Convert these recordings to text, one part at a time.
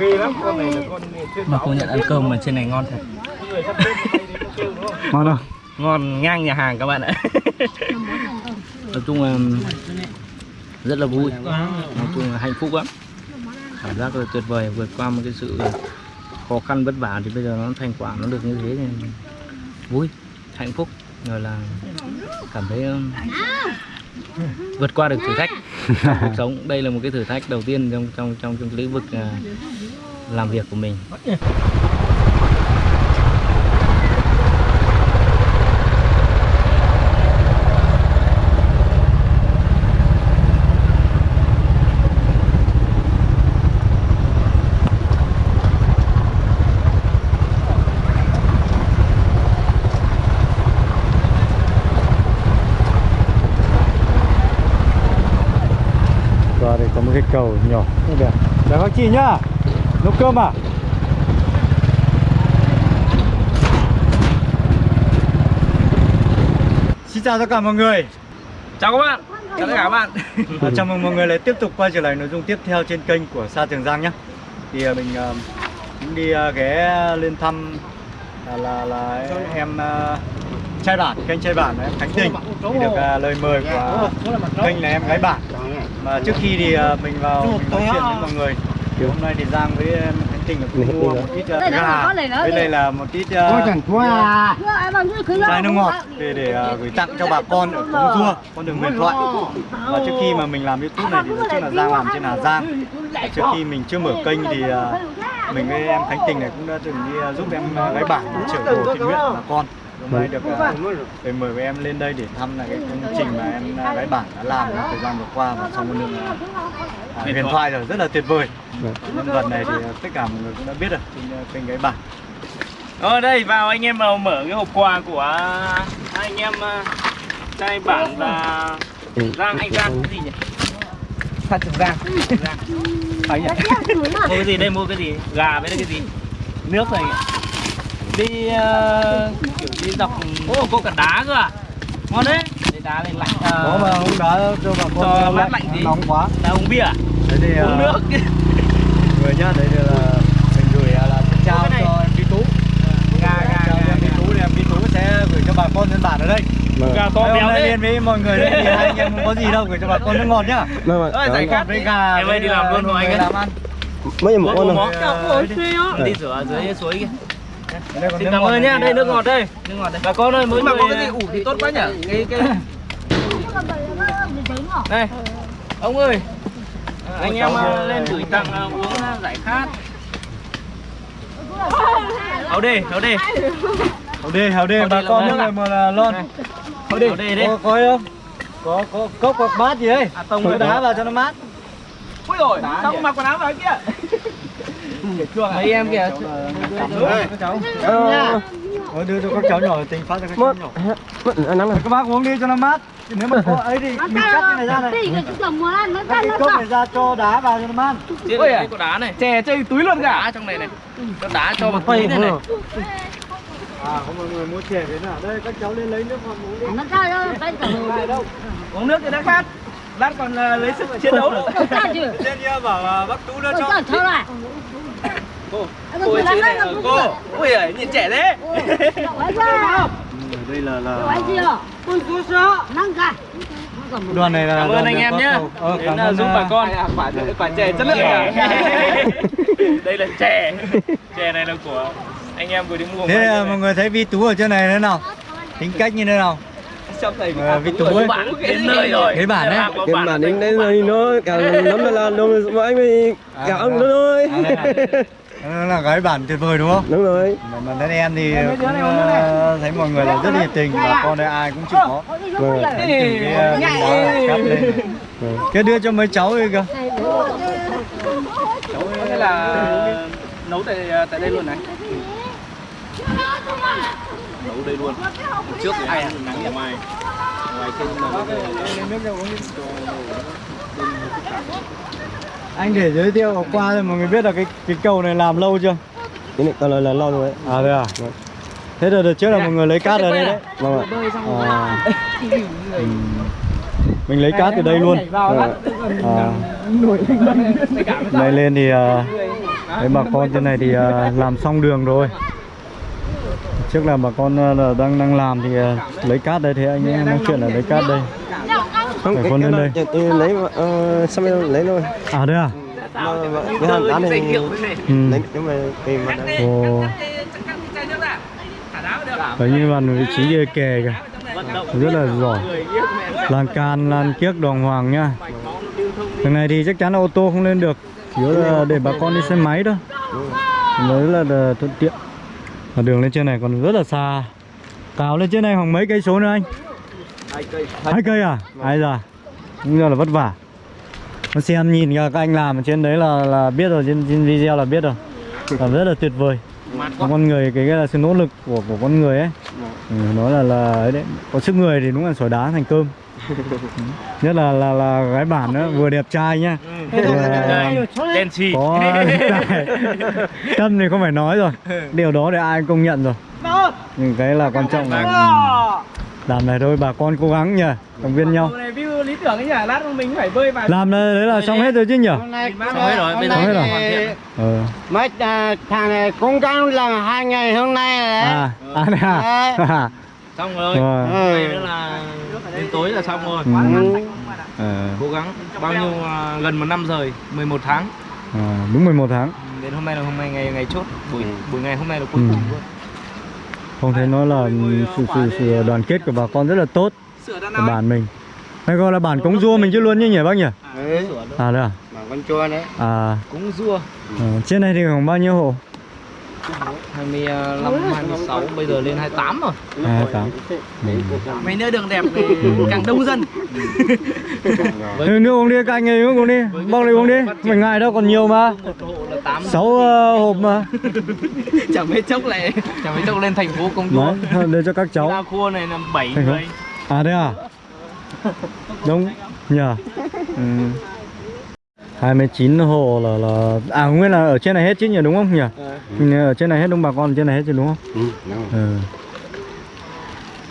ghê lắm. Con này là con trên mà công nhận ăn cơm mà trên này ngon thật. Ngon không? Ngon ngang nhà hàng các bạn ạ. Nói chung là rất là vui. Nói chung là hạnh phúc lắm. Cảm giác là tuyệt vời vượt qua một cái sự khó khăn vất vả thì bây giờ nó thành quả nó được như thế thì vui hạnh phúc. Rồi là cảm thấy um, vượt qua được thử thách trong cuộc sống. Đây là một cái thử thách đầu tiên trong trong trong trong lĩnh vực à, làm việc của mình qua đây có một cái cầu nhỏ như đẹp chào các chị nhá à Xin chào tất cả mọi người. Chào các bạn. Chào tất cả các bạn. À, Chào mừng mọi người lại tiếp tục quay trở lại nội dung tiếp theo trên kênh của Sa Trường Giang nhé. Thì à, mình à, cũng đi à, ghé lên thăm à, là, là em à, trai bản, kênh trai bản em Khánh Tình. Thì được à, lời mời của kênh là em gái bản. Mà trước khi thì à, mình vào mình nói chuyện với mọi người thì hôm nay thì Giang với em Tình là cũng mua một ít à, Đây là gà đi. đây là một ít à, chai Chai nước ngọt để để à, gửi tặng cho bà con ở Cống Rua, con đường huyền thoại. Và trước khi mà mình làm YouTube này thì nói chung là Giang làm trên Hà Giang. Trước khi mình chưa mở kênh thì à, mình với em Khánh Tình này cũng đã từng đi à, giúp em à, gái bản chở đồ thiện nguyện bà con. Hôm nay được à, để mời với em lên đây để thăm là cái công trình mà em à, gái bản đã làm trong thời gian vừa qua và trong con đường à, à, huyền thoại rồi rất là tuyệt vời. Nhân vật này thì à, tất cả mọi người cũng đã biết rồi trên à, kênh gái bản. Ở đây vào anh em vào mở cái hộp quà của hai anh em uh, trai bản và Giang anh Giang cái gì nhỉ? Phát trường Giang. Giang. Phải nhỉ? mua cái gì đây mua cái gì? Gà với cái gì? Nước này. Đi uh, kiểu đi dọc Ô có cả đá cơ à? Ngon đấy. Để đá lên lạnh. Uh, Có mà hôm đó cho bà con cho mát lạnh tí. nóng quá. Là uống bia à? Đấy thì Uống à, nước. người nhá đấy là mình gửi là trao này. cho em Vy Tú Gà gà trao cho em Vy Tú thì em Vy Tú sẽ gửi cho bà con dân bản ở đây Gà to Đấy, béo đấy. lên với mọi người đây thì hai anh em không có gì đâu gửi cho bà con nước ngọt nhá Ơi giải khát với gà Em ơi đi làm luôn hộ anh ấy. làm ăn mấy Có một con món. Ờ, Đi rửa dưới suối kia. Xin cảm ơn nhá, đây nước ờ, ngọt đây, nước ngọt đây. Bà con ơi, mỗi mà người có cái gì ủ thì tốt quá nhỉ cái cái đây. Ông ơi. Anh em ờ, lên gửi tặng ờ, uống ờ, giải khát. Hậu đi, hậu đi. đê hào đê Hào bà con nước à? này mà là lon Hậu đi. Đi đi. có có không có có cốc hoặc bát gì đấy À, tông đá vào cho nó mát ui rồi sao không mặc quần áo vào kia Mấy em kìa. các cháu Ờ, đưa cho các cháu nhỏ tình phát cho các cháu nhỏ. Mất nắng này các bác uống đi cho nó mát. Nếu mà có ấy thì mình cắt cái này ra này cắt cái cốc này ra cho đá vào cho nó mát. Ôi à. có đá này. chè chơi túi luôn cả. Đá trong này này. Có đá cho vào túi này này. à có mọi người mua chè thế nào đây các cháu lên lấy nước ngọt uống đi. Uống nước cho nó khát lát còn ờ, lấy sức chiến đấu nữa trên kia bảo là bác tú đưa cho. cô ấy chứ này cô ui giời nhìn trẻ thế. Đây là là đoàn này là Cảm ơn anh em bác nhá. Hồ- ờ, Đến cảm là ơn giúp à, bà con. quả quả chè chất lượng à Đây là chè. Chè này là của anh em vừa đi mua. thế mọi người thấy vi tú ở trên này thế nào? Tính cách như thế nào trong ấy Bạn đến nơi rồi. Cái bản đấy. cái mà đến đây rồi nó cả mà là nó mà anh mới cả ông nó thôi. À, nó là gái bản tuyệt vời đúng không? Đúng rồi. Mà bản thân em thì cũng ờ, thấy mọi người là rất nhiệt tình bà con đây ai cũng chịu khó. Vâng cái cái đưa cho mấy cháu đi cơ. Có nghĩa là nấu tại tại đây luôn này Nấu đây luôn. Trước thì ai ăn nắng ở ngoài. Ngoài trên anh để giới thiệu qua cho mọi người biết là cái cái cầu này làm lâu chưa? Cái này còn là, là lâu rồi đấy à đây à? Thế là đợt trước là mọi người lấy cát ở đây đấy. Vâng ạ. À. Ừ. mình lấy cát từ đây luôn. Vâng ạ. À. này lên. Thì à, Đấy bà con trên này thì à, làm xong đường rồi Trước là bà con à, là đang đang làm thì à, lấy cát đây thì anh ấy nói chuyện là lấy cát đây. Không Phải cái con lên đây. tôi lấy ờ, xong rồi lấy luôn À đây à? Cái hàng đá này Ừ. lấy nhưng mà tìm mà Ồ, Đấy như bạn vị trí kè kìa. Rất là giỏi. Lan can, lan kiếc đoàn hoàng nha. Đường này thì chắc chắn là ô tô không lên được. Chỉ là để bà con đi xe máy thôi Đấy là thuận tiện Và đường lên trên này còn rất là xa. Cào lên trên này khoảng mấy cây số nữa anh? Hai cây. À? Ai da Cũng là vất vả. Nó xem nhìn các anh làm ở trên đấy là là biết rồi, trên, trên video là biết rồi. Làm rất là tuyệt vời. Con người cái, cái là sự nỗ lực của của con người ấy. Ừ, nó là là ấy đấy. Có sức người thì đúng là sỏi đá thành cơm nhất là là là gái bản nữa vừa đẹp trai nhá. Vừa đen xì có tâm thì không phải nói rồi. Điều đó thì ai cũng công nhận rồi. Nhưng cái là quan trọng là làm này thôi bà con cố gắng nhỉ động viên nhau. này view lý tưởng ấy nhỉ lát mình phải bơi vào. Làm đấy đấy là xong hết rồi chứ nhỉ? Hôm nay xong hết rồi bây giờ Xong hết rồi. ờ. mấy à, thằng này cố gắng làm hai ngày hôm nay rồi đấy. À à à xong rồi. Rồi. Ngày nữa là đến tối là xong rồi. Ừ. Ờ, cố gắng. Bao nhiêu à, gần một năm rồi? 11 tháng. À, đúng 11 tháng. Đến hôm nay là hôm nay ngày ngày chốt. Buổi buổi ngày hôm nay là cuối Ừ. cùng luôn. Không thấy nói là sự, sự, sự đoàn kết của bà con rất là tốt của bản mình. Hay gọi là bản cống rua mình chứ luôn như nhỉ bác nhỉ? Ừ. à đây à? Mà con chua đấy. À. Cũng rua. Ờ, trên này thì khoảng bao nhiêu hộ 25 26 bây giờ lên 28 rồi. hai tám. Mấy nơi đường đẹp thì càng đông dân. Ừ, nước uống đi các anh ấy nước uống đi. Bóc đi uống đi mình ngại đâu còn nhiều mà. một hộ là 8 sáu uh, hộp mà. Chẳng mấy chốc lại chẳng mấy chốc lên thành phố công đấy để cho các cháu. Ra cua này là 7 Thành phố. người. À đây à? Đúng nhờ. Ừ. 29 hộ là là à nguyên là ở trên này hết chứ nhỉ đúng không? Nhỉ mình ở trên này hết đúng bà con ở trên này hết chứ đúng không? Ừ, đúng rồi. ừ.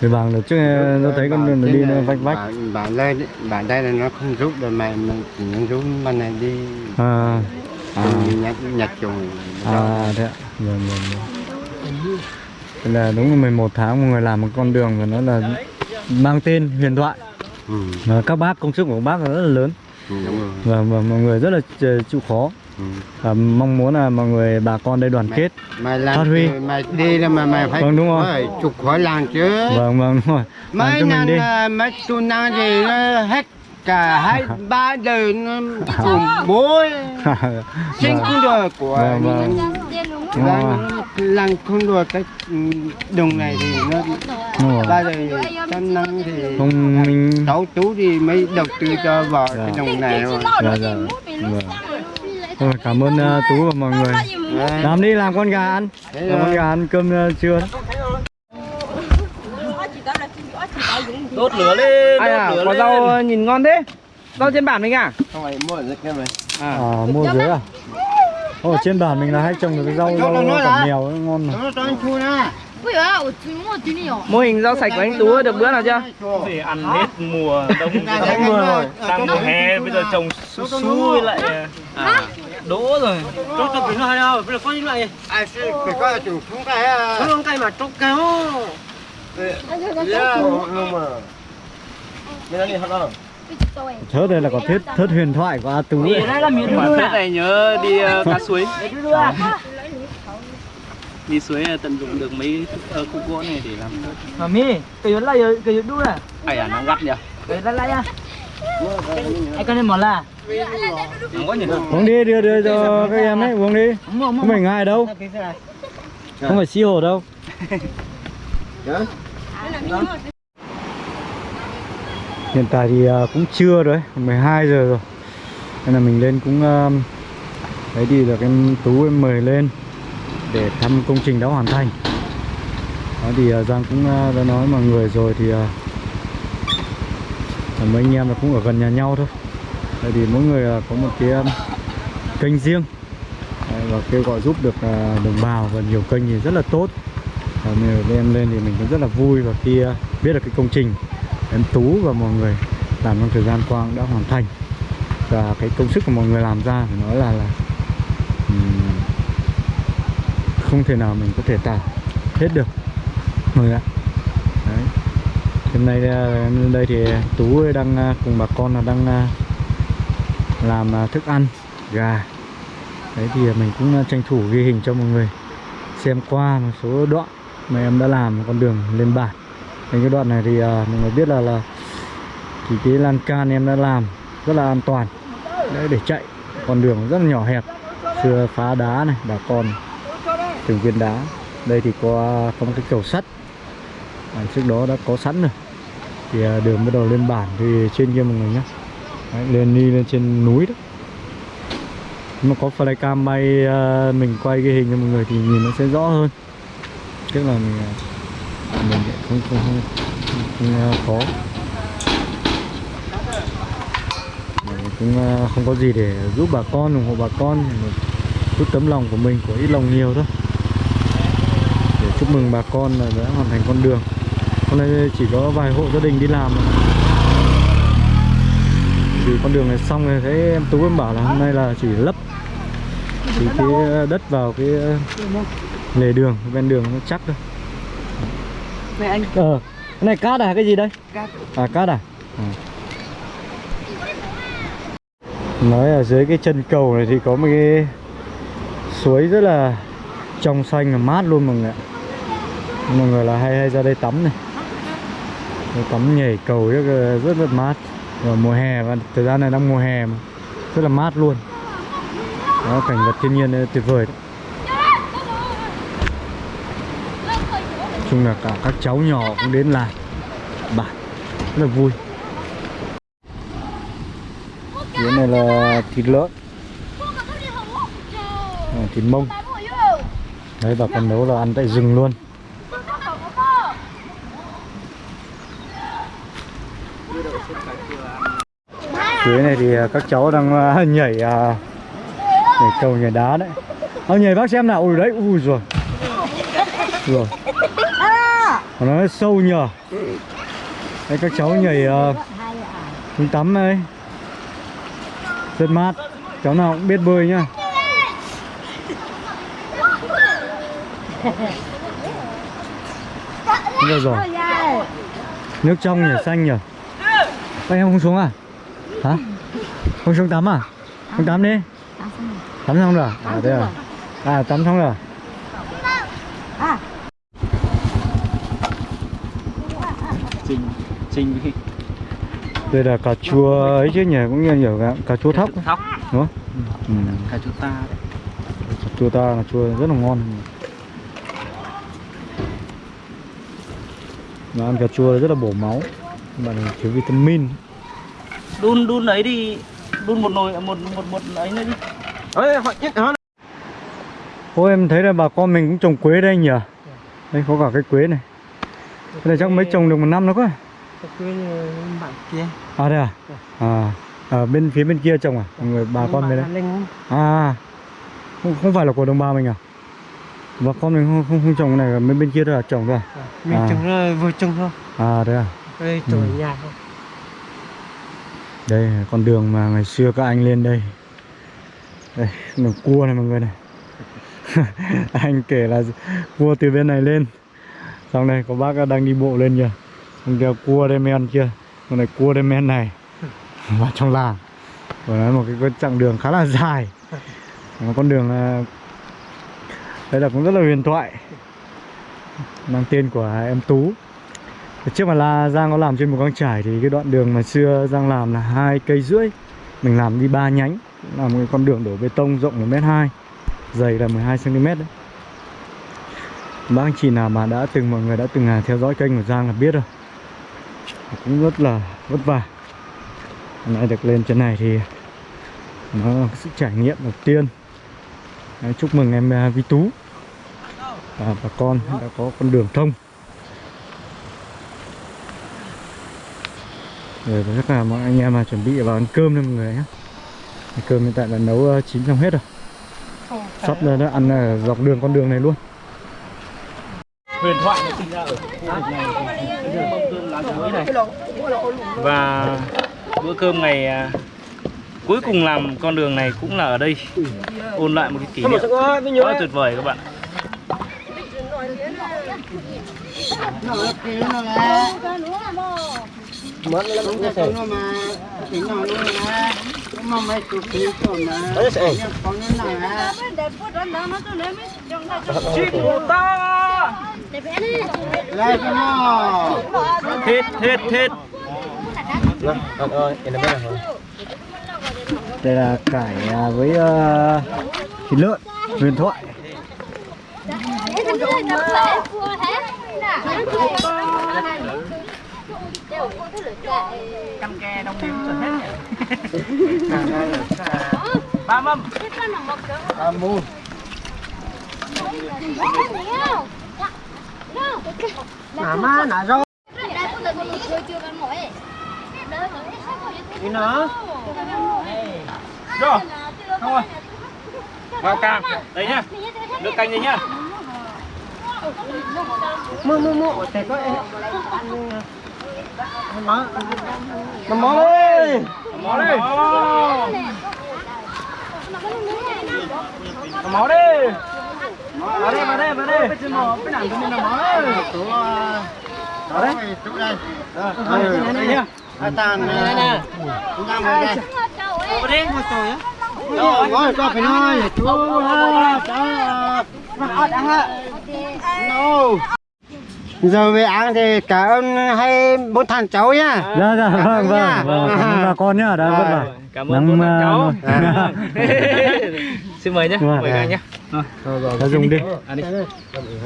Thì bằng được chứ tôi thấy con đường đi nó vách vách. bạn, bạn lên bạn đây là nó không rút rồi mà mình chỉ rút bên này đi. À. À. nhặt nhặt trùng à thế ạ. Vâng vâng vâng Thế là đúng là 11 tháng một người làm một con đường và nó là mang tên huyền thoại. Ừ, và các bác công sức của các bác là rất là lớn. Ừ, đúng rồi. Và, và mọi người rất là ch- chịu khó và mong muốn là mọi người bà con đây đoàn kết mày làm Phát huy. mày đi là mà mày phải Vâng, đúng rồi. phải trục khỏi làng chứ. Vâng vâng đúng rồi. Làm mấy cho mình năm đi. à, mấy tu năng thì nó hết cả hai ba đời nó cùng bố sinh Vâng. không được của Vâng, vâng. Đúng rồi. làng làng không được cái ừ, đồng này thì nó ba đời trăm năm thì không mình cháu chú thì mới đầu tư cho cái Dạ. đồng này rồi. Dạ dạ. Vâng rồi, cảm ơn uh, Tú và mọi người. Làm đi làm con gà ăn. Làm con gà ăn cơm uh, trưa. Đốt lửa lên Ai à, có rau nhìn ngon thế. Rau trên bản mình à? Không phải mua ở dưới kia mà À, mua dưới à? Ồ, trên bản mình là hay trồng được cái rau, rau cẩm mèo ngon mà. Mô hình rau sạch của anh Tú được bữa nào chưa? Thì ăn hết mùa đông, đông mùa rồi. Đang mùa hè, bây giờ trồng xui lại à đỗ rồi. Cho cho cái này đâu bây giờ có như vậy ai sẽ phải có chủ không cái à không cái mà mà thật không thớt đây là có thớt thớt huyền thoại của A Tú ấy. mà tết này nhớ đi ờ, cá suối. Đi suối ờ, tận dụng được mấy ờ, khúc gỗ này để làm thớt. Mami cái yếu lại cái yếu đu à ai à nó gắt nhỉ? Cái lại lại à? Ai con em mỏ là uống đi đưa đưa cho các em ấy uống đi. Không phải ngại đâu. Không phải xi hổ đâu. Hiện tại thì à, cũng trưa rồi đấy, 12 giờ rồi. Nên là mình lên cũng à, đấy thì được em tú em mời lên để thăm công trình đã hoàn thành. Đó thì à, giang cũng à, đã nói mọi người rồi thì à, mấy anh em là cũng ở gần nhà nhau thôi tại thì mỗi người à, có một cái à, kênh riêng. Và kêu gọi giúp được à, đồng bào và nhiều kênh thì rất là tốt. Và nếu lên thì mình cũng rất là vui và khi biết được cái công trình em Tú và mọi người làm trong thời gian qua cũng đã hoàn thành. Và cái công sức của mọi người làm ra phải nói là là không thể nào mình có thể tả hết được. Mọi người ạ. Đấy. hôm nay em lên đây thì tú đang cùng bà con là đang làm à, thức ăn gà. Đấy thì mình cũng à, tranh thủ ghi hình cho mọi người xem qua một số đoạn mà em đã làm con đường lên bản. Đến cái đoạn này thì à, mọi người biết là là thì cái lan can em đã làm rất là an toàn. Đấy, để chạy con đường rất là nhỏ hẹp xưa phá đá này bà con từng viên đá. Đây thì có à, có một cái cầu sắt. À, trước đó đã có sẵn rồi. Thì à, đường bắt đầu lên bản thì trên kia mọi người nhé đấy, lên đi lên trên núi đó. Nhưng mà có flycam bay ờ, mình quay cái hình cho mọi người thì nhìn nó sẽ rõ hơn. Tức là mình ờ, mình không không không, không, không khó. Mình cũng không có gì để giúp bà con ủng hộ bà con. Chút tấm lòng của mình của ít lòng nhiều thôi. Để chúc mừng bà con là đã hoàn thành con đường. Hôm nay chỉ có vài hộ gia đình đi làm thôi thì con đường này xong rồi thấy em tú em bảo là hôm nay là chỉ lấp thì cái đất vào cái lề đường ven đường nó chắc thôi. Này anh ờ cái này cát à cái gì đây? Cát. à cát à, à. nói ở dưới cái chân cầu này thì có một cái suối rất là trong xanh và mát luôn mọi người ạ. Mọi người là hay hay ra đây tắm này. Tắm nhảy cầu rất là, rất là mát vào mùa hè và thời gian này đang mùa hè mà. Rất là mát luôn. Đó cảnh vật thiên nhiên tuyệt vời đấy. Chung là cả các cháu nhỏ cũng đến làm bản rất là vui. Cái này là thịt lợn. À, thịt mông. Đấy bà con nấu là ăn tại rừng luôn. Dưới này thì à, các cháu đang à, nhảy à, nhảy cầu nhảy đá đấy. À, nhảy bác xem nào. Ui đấy ui rồi. Rồi. Nó sâu nhờ. Đây các cháu nhảy uh, tắm đây rất mát. Cháu nào cũng biết bơi nhá. Rồi rồi. Nước trong nhỉ, xanh nhỉ. Các em không xuống à? Hả? Không xuống tắm à? Không tắm đi Tắm xong rồi? À thế à? À tắm xong rồi Trình Trình Đây là cà chua ấy chứ nhỉ, cũng như nhiều cà, cà chua thóc thóc đúng không? Ừ. cà chua ta đấy Cà chua ta là chua rất là ngon Mà ăn cà chua rất là bổ máu này thiếu vitamin đun đun ấy đi đun một nồi một một một ấy nữa đi Ê, họ chết hả? Ô em thấy là bà con mình cũng trồng quế đây nhỉ Đây có cả cái quế này Cái này chắc mới trồng được một năm nữa quá Quên bạn kia. À đây à? À, ở bên phía bên kia trồng à? Người bà con bên đấy Linh À không, không phải là của đồng bào mình à? Bà con mình không không, không trồng cái này bên bên kia thôi à trồng thôi à? Mình À. trồng ra vừa trồng thôi. À đấy à? Đây trồng Ừ. ở nhà thôi. Đây là con đường mà ngày xưa các anh lên đây. Đây, đường cua này mọi người này. Anh kể là cua từ bên này lên. Xong đây có bác đang đi bộ lên kìa. Xong kia cua đây men kia con này cua đây men này. Vào trong làng. Và nó một cái, cái chặng đường khá là dài. Một con đường Đây là cũng rất là huyền thoại. Mang tên của em Tú. Trước mà là Giang có làm trên một con trải thì cái đoạn đường mà xưa Giang làm là hai cây rưỡi. Mình làm đi ba nhánh Là một cái con đường đổ bê tông rộng một mét hai Dày là 12 cm đấy. Bác anh chị nào mà đã từng mọi người đã từng à, theo dõi kênh của Giang là biết rồi. Cũng rất là vất vả. Hôm nay được lên trên này thì Nó là cái sự trải nghiệm đầu tiên. Đấy, Chúc mừng em à, Vi Tú. Và bà con đã có con đường thông. Rồi và tất cả mọi anh em mà chuẩn bị vào ăn cơm đây mọi người nhé. Cơm hiện tại là nấu ờ, chín xong hết rồi. Sắp ra đã ăn ở dọc đường con đường này luôn. Huyền thoại nó sinh ra ở khu vực này. Bây giờ mâm cơm lá chuối này và bữa cơm ngày à, cuối cùng làm con đường này cũng là ở đây. Ôn lại một cái kỷ niệm. Quá tuyệt vời các bạn nó nó là mất nó cũng cái nó mà. Thì nó nó là mà. Mấy tụi kia rồi mà. Nhưng còn nó là lại cho nó Thịt, thịt, thịt. đây là cải à, với ờ, thịt lợn huyền thoại Căm ke đông điểm rồi hết nhỉ Ba mâm. À mua mà má nà rồi Đi nữa. Rồi Không rồi Vào cam Đấy nhá. Nước canh đi nhá. Mua mua mua. Thì có má mỏ, má đi, mỏ đi mỏ đi Vào đây, vào đây, vào đây Bên mỏ, bên nặng của mình là mỏ đấy tụi ở đây tụi đây Đây đây nhá à tàn này nè chúng ta ngồi đây Vào đi Một tuổi á rồi ngồi cho phải nói chú ha đó mà giờ về ăn thì cảm ơn hai bốn thằng cháu nhá. Dạ dạ vâng vâng vâng cảm ơn bà con nhá đã vất vả. Cảm ơn bốn Nắng, cháu. à, Xin mời nhé, Vâng. mời các anh nhé. đã dùng đi. Ăn đi.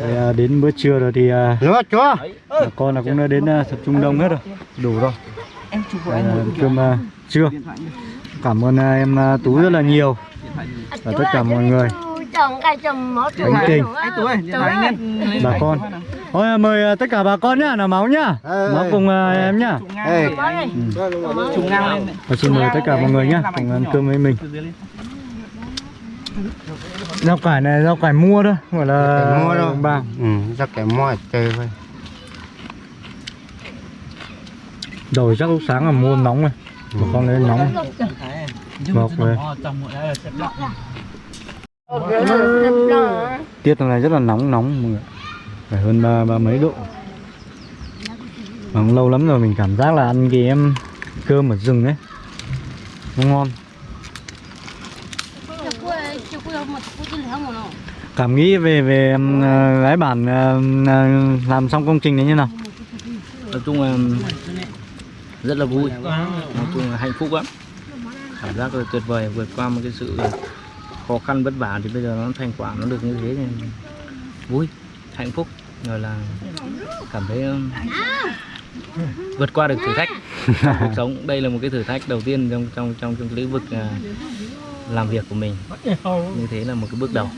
Thì, à, đến bữa trưa rồi thì à, rồi chúa. bà con là cũng đã đến à, tập trung đông hết rồi. Đủ rồi. Em chụp à, cơm à, trưa. Cảm ơn à, em à, tú rất là nhiều. Và tất cả mọi người chồng cái chồng mất Bánh tình. Bà con. à, mời à, tất cả bà con nhá là máu nhá. Ờ, máu ờ. cùng à, em nhá. Trùng ngang Ê. lên. Trùng ngang lên và xin mời tất cả mọi người nhá cùng ăn cơm với mình. Rau cải này rau cải mua thôi phải là Cải mua đâu. bao ừ ra cái mua chơi thôi. Rồi chắc lúc sáng là mua nóng này. Bà con lấy nóng. Ngọt rồi. Tiết hôm nay rất là nóng nóng mọi người phải hơn ba ba mấy độ. Mà lâu lắm rồi mình cảm giác là ăn cái em cơm ở rừng ấy. Nó ngon. Cảm nghĩ về về em, ờ, gái bản ờ, ờ, làm xong công trình đấy như nào? Nói chung là rất là vui. Nói chung là hạnh phúc lắm. Cảm giác là tuyệt vời vượt qua một cái sự khó khăn vất vả thì bây giờ nó thành quả nó được như thế thì vui, hạnh phúc rồi là cảm thấy um, vượt qua được thử thách trong cuộc sống. Đây là một cái thử thách đầu tiên trong trong trong trong lĩnh vực à, làm việc của mình. Như thế là một cái bước đầu.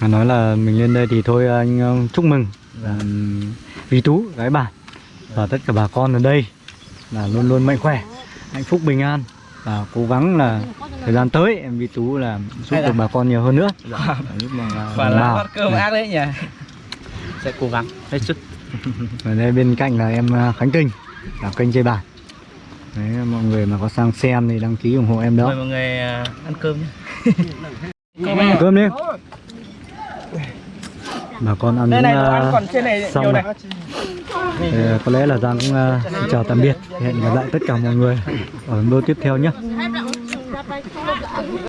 mà nói là mình lên đây thì thôi anh ờ, chúc mừng Dạ. um, Vy Tú gái bản và tất cả bà con ở đây là luôn luôn mạnh khỏe hạnh phúc bình an và cố gắng là thời gian tới em Vy Tú là giúp được bà con nhiều hơn nữa. Lúc mà là Và là cơm ác đấy nhỉ. Sẽ cố gắng hết sức. ở đây bên cạnh là em à, Khánh Kinh là kênh chơi bản Đấy, mọi người mà có sang xem thì đăng ký ủng hộ em đó. Mời mọi người à, ăn cơm nhé. Ăn cơm đi bà con ăn này, đồ ăn còn trên này xong này. Thì, có lẽ là Giang cũng xin chào tạm biệt. Hẹn gặp lại tất cả mọi người ở video tiếp theo nhé